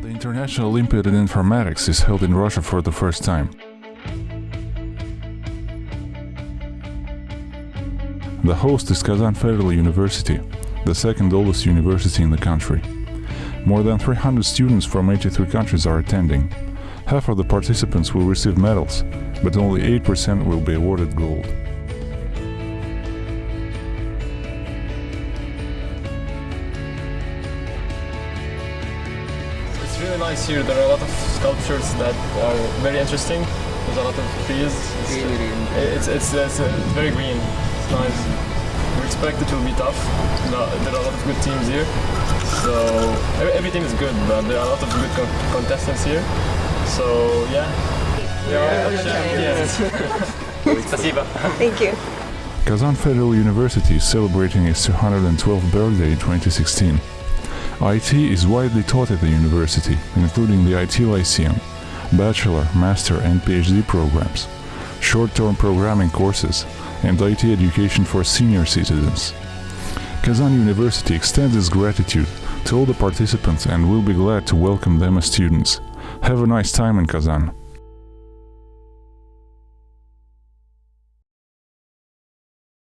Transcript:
National Olympiad in Informatics is held in Russia for the first time. The host is Kazan Federal University, the second oldest university in the country. More than 300 students from 83 countries are attending. Half of the participants will receive medals, but only 8% will be awarded gold. really nice here. There are a lot of sculptures that are very interesting. There's a lot of trees. It's, it's, it's, it's, uh, it's very green. It's nice. We expect it will be tough. No- There are a lot of good teams here. So every, everything is good, but there are a lot of good con- contestants here. So yeah. We are champions. Спасибо. Thank you. Kazan Federal University is celebrating its 212th birthday in 2016. IT is widely taught at the university, including the IT Lyceum, bachelor, master, and PhD programs, short-term programming courses, and IT education for senior citizens. Kazan University extends its gratitude to all the participants and will be glad to welcome them as students. Have a nice time in Kazan.